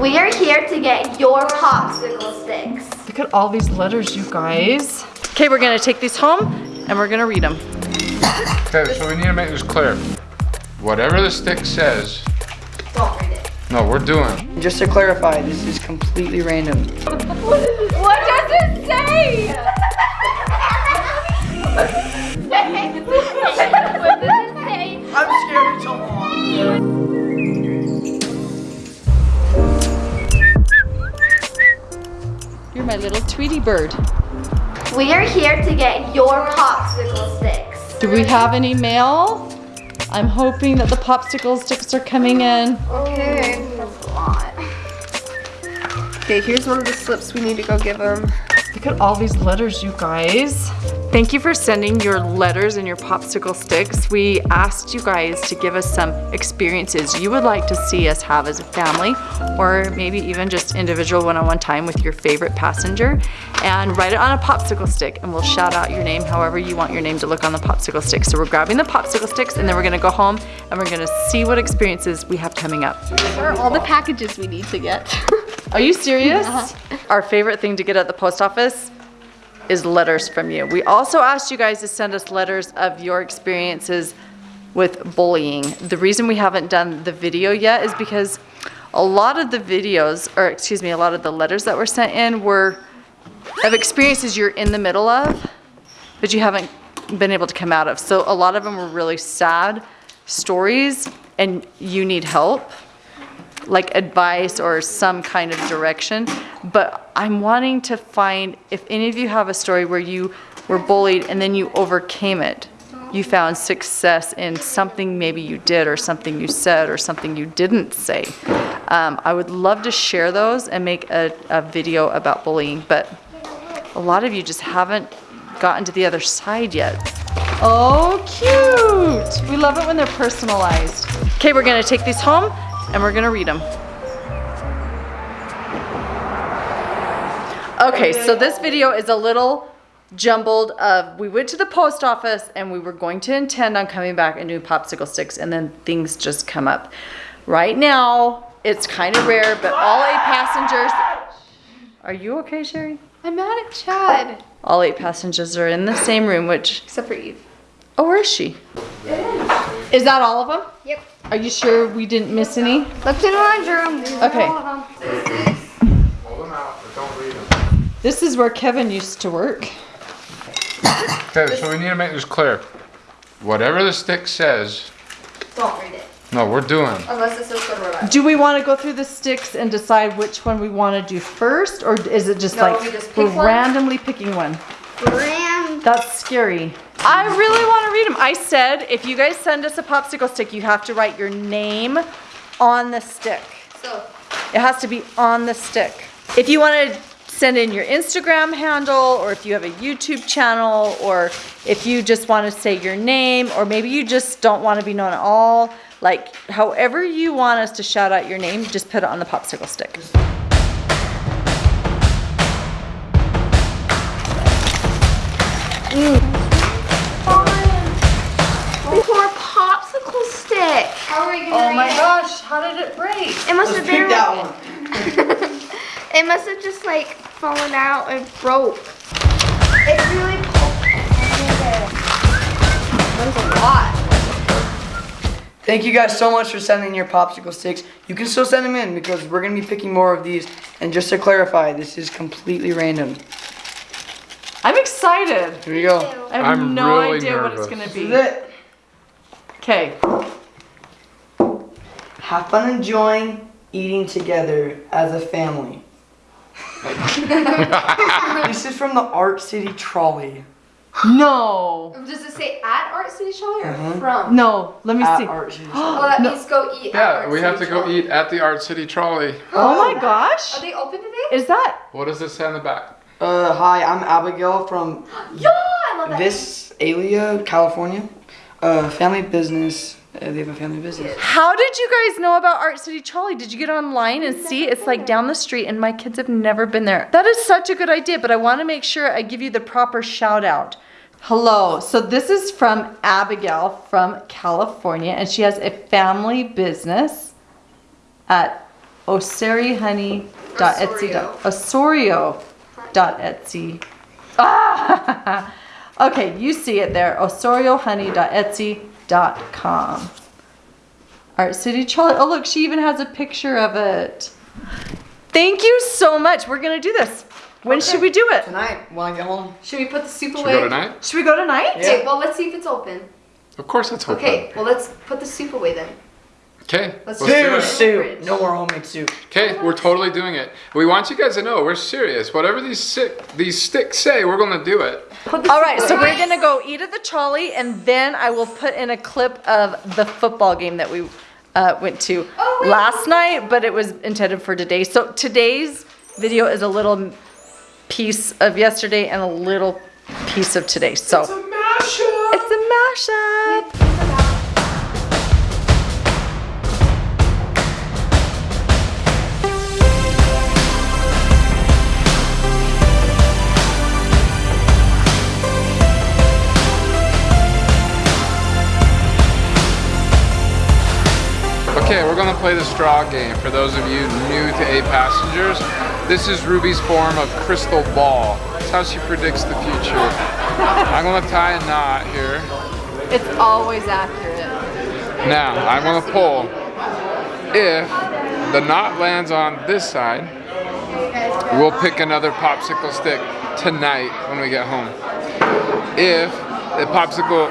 We are here to get your popsicle sticks. Look at all these letters, you guys. Okay, we're gonna take these home and we're gonna read them. Okay, so we need to make this clear. Whatever the stick says, Don't read it. no, we're doing. Just to clarify, this is completely random. What does it say? Tweety bird. We are here to get your popsicle sticks. Do we have any mail? I'm hoping that the popsicle sticks are coming in. Okay. That's a lot. Okay, here's one of the slips we need to go give them. Look at all these letters, you guys. Thank you for sending your letters and your popsicle sticks. We asked you guys to give us some experiences you would like to see us have as a family, or maybe even just individual one-on-one time with your favorite passenger, and write it on a popsicle stick, and we'll shout out your name however you want your name to look on the popsicle stick. So we're grabbing the popsicle sticks, and then we're gonna go home, and we're gonna see what experiences we have coming up. What are all the packages we need to get? Are you serious? Uh-huh. Our favorite thing to get at the post office is letters from you. We also asked you guys to send us letters of your experiences with bullying. The reason we haven't done the video yet is because a lot of the videos, or excuse me, a lot of the letters that were sent in were of experiences you're in the middle of, but you haven't been able to come out of. So a lot of them were really sad stories and you need help like advice or some kind of direction. But I'm wanting to find if any of you have a story where you were bullied and then you overcame it. You found success in something maybe you did or something you said or something you didn't say. Um, I would love to share those and make a, a video about bullying, but a lot of you just haven't gotten to the other side yet. Oh, cute! We love it when they're personalized. Okay, we're gonna take these home and we're gonna read them. Okay, so this video is a little jumbled of, we went to the post office and we were going to intend on coming back and doing popsicle sticks and then things just come up. Right now, it's kind of rare, but all eight passengers, are you okay, Shari? I'm mad at Chad. All eight passengers are in the same room, which, Except for Eve. oh, where is she? Is that all of them? Yep. Are you sure we didn't miss any? Look to the laundry room. These Okay. all of them. Hold them out, but don't read them. This is where Kevin used to work. Okay, so we need to make this clear. Whatever the stick says, Don't read it. no, we're doing. Unless it says good or bad. Do we want to go through the sticks and decide which one we want to do first, or is it just No, like we just we're one. randomly picking one? Ram. That's scary. I really want to read them. I said if you guys send us a popsicle stick, you have to write your name on the stick. So, It has to be on the stick. If you want to send in your Instagram handle, or if you have a YouTube channel, or if you just want to say your name, or maybe you just don't want to be known at all, like however you want us to shout out your name, just put it on the popsicle stick. It break? It must Let's have been that one. it must have just like fallen out and broke. It's really That's a lot. Thank you guys so much for sending your popsicle sticks. You can still send them in because we're gonna be picking more of these. And just to clarify, this is completely random. I'm excited. Here we go. I have I'm no really idea what it's gonna be. This be. is it. Okay. Have fun enjoying eating together as a family. this is from the Art City Trolley. No. Does it say at Art City Trolley or Mhm. from? No. Let me At see. Art City Well, Trolley. that No. means go eat. at Yeah, Art we have to City go eat at the Art City Trolley. Oh my gosh. Are they open today? Is that? What does it say on the back? Uh, hi, I'm Abigail from Yeah, I love that. Visalia, California. Uh, family business. Uh, they have a family business. How did you guys know about Art City Trolley? Did you get online and see? It's like down the street, and my kids have never been there. That is such a good idea, but I want to make sure I give you the proper shout out. Hello. So this is from Abigail from California, and she has a family business at osoriohoney.etsy. Osorio.etsy. Ah! okay, you see it there. osoriohoney.etsy.com. All right, City Charlie. Oh, look, she even has a picture of it. Thank you so much. We're gonna do this. When should we do it? Tonight, when I get home. Should we put the soup Should away? we go tonight? Should we go tonight? Okay, well, let's see if it's open. Of course it's open. Okay, well, let's put the soup away then. Okay. Let's Let's do do it. it. soup. No more homemade soup. Okay, we're totally doing it. We want you guys to know we're serious. Whatever these sick, these sticks say, we're gonna do it. All right, so we're gonna go eat at the trolley, and then I will put in a clip of the football game that we uh, went to Oh, last night, but it was intended for today. So today's video is a little piece of yesterday and a little piece of today. So it's a mashup. It's a mashup. Okay, we're gonna play the straw game. For those of you new to 8 Passengers, this is Ruby's form of crystal ball. It's how she predicts the future. I'm gonna tie a knot here. It's always accurate. Now, I'm gonna pull. If the knot lands on this side, we'll pick another popsicle stick tonight when we get home. If the popsicle,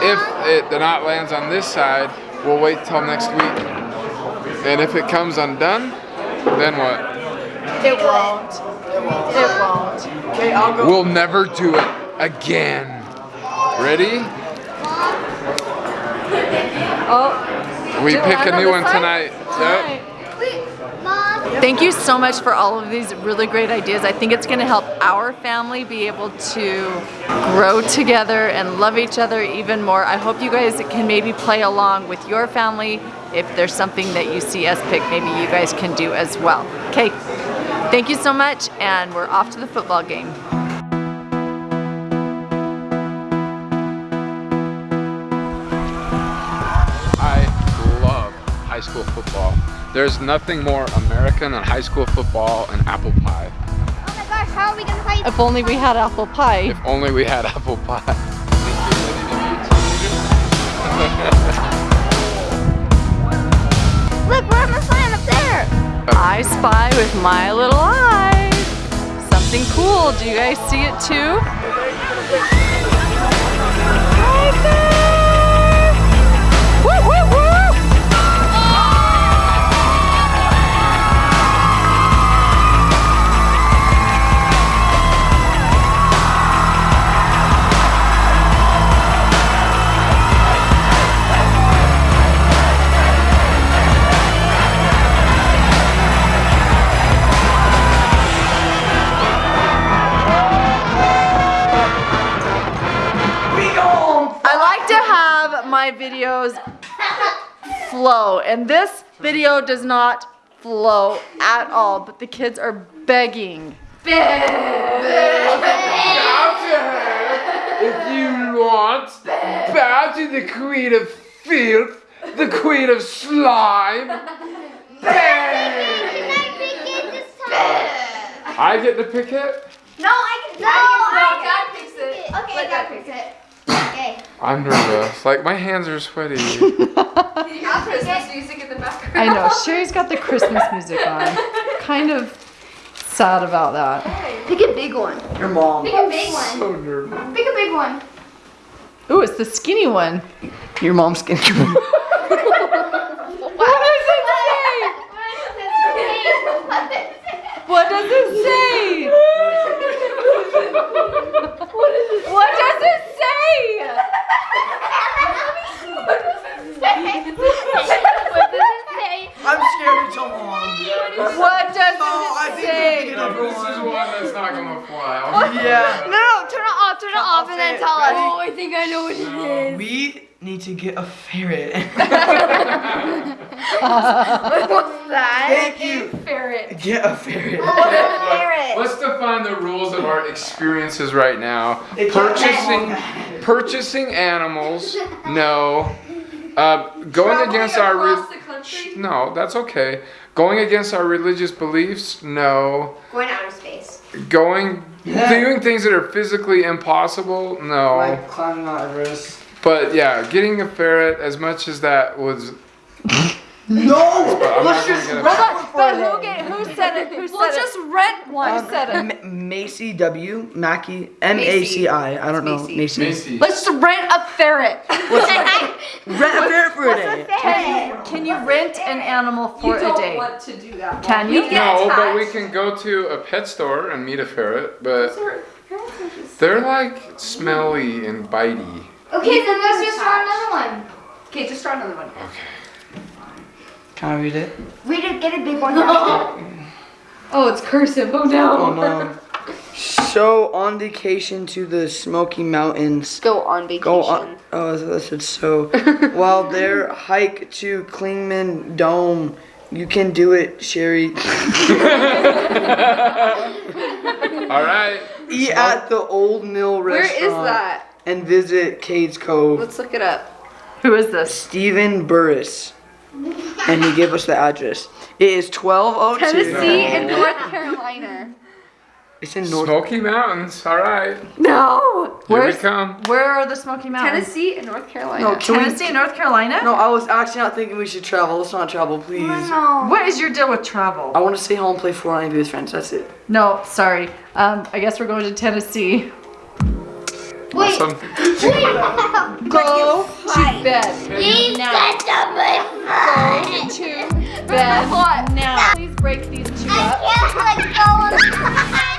if it, the knot lands on this side, we'll wait till next week. And if it comes undone, then what? It won't. It won't. Okay, I'll go. We'll never do it again. Ready? Oh. We pick a new one tonight. Yep. Thank you so much for all of these really great ideas. I think it's going to help our family be able to grow together and love each other even more. I hope you guys can maybe play along with your family. If there's something that you see us pick, maybe you guys can do as well. Okay, thank you so much, and we're off to the football game. I love high school football. There's nothing more American than high school football and apple pie. Oh my gosh, how are we gonna play? If only we had apple pie. If only we had apple pie. Look, we're on the sign up there. I spy with my little eye. Something cool. Do you guys see it too? Right there. Like to have my videos flow, and this video does not flow at all, but the kids are begging. If you want, bow to the queen of filth, the queen of slime. I get to pick it? No, I can. No, I Dad picks it. Okay, Let Dad Dad picks it. Okay. I'm nervous. Like my hands are sweaty. You have Christmas music in the background. I know, Shari's got the Christmas music on. Kind of sad about that. Pick a big one. Your mom. Pick a big one. so nervous. Pick a big one. Ooh, it's the skinny one. Your mom's skin. What does it say? What does it say? What does it say? I'm scared to tell mom. What does Oh, I it think say? we No, this is one that's not gonna fly. Yeah. No, no, turn it off, turn it off, and then tell us. Oh, I think I know what it is. We need to get a ferret. What's that? Thank you. Ferret. Get a ferret. Ferret. Let's define the rules of our experiences right now. Purchasing, purchasing animals, no. Uh, going against our. re- across the country. No, that's okay. Going against our religious beliefs, no. Going to outer space. Going, doing things that are physically impossible, no. Like climbing Mount Everest. But yeah, getting a ferret, as much as that was. No! I'm Let's just gonna rent one for But who, get, who said it? Who said We'll it? just rent one. Who said it? M- Maci W. Mackey. M A C I. I don't know. Maci. Maci. Maci. Let's rent a ferret. Rent a ferret for a day. Can you rent an animal for you don't a day? want to do that. Can you? No, but we can go to a pet store and meet a ferret, but they're like smelly and bitey. Okay, then let's just draw another one. Okay, just draw another one. Can I read it? Read it, get a big one. Oh, it's cursive. Oh no. Oh no. So on vacation to the Smoky Mountains. Go on vacation. Go on. Oh, that's it. So while there, hike to Clingman Dome. You can do it, Shari. All right. Eat at the Old Mill restaurant. is that? And visit Cades Cove. Let's look it up. Who is this? Stephen Burris. And he gave us the address. It is 1202. Tennessee and North Carolina. It's in North. Smoky Mountains. All right. No. Here we Where's- come. Where are the Smoky Mountains? Tennessee and North Carolina. No, can we- Tennessee and North Carolina? No, I was actually not thinking we should travel. Let's not travel, please. no. What is your deal with travel? I want to stay home, play Fortnite, and be with friends. That's it. No, sorry. Um, I guess we're going to Tennessee. Wait, Awesome. Go to bed. He's such a big Go to bed now. Please break these two up.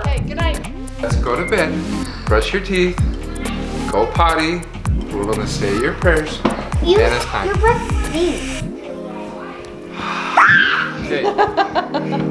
Okay, good night. Let's go to bed. Brush your teeth. Go potty. We're gonna say your prayers. You, And it's time. you put these. Okay.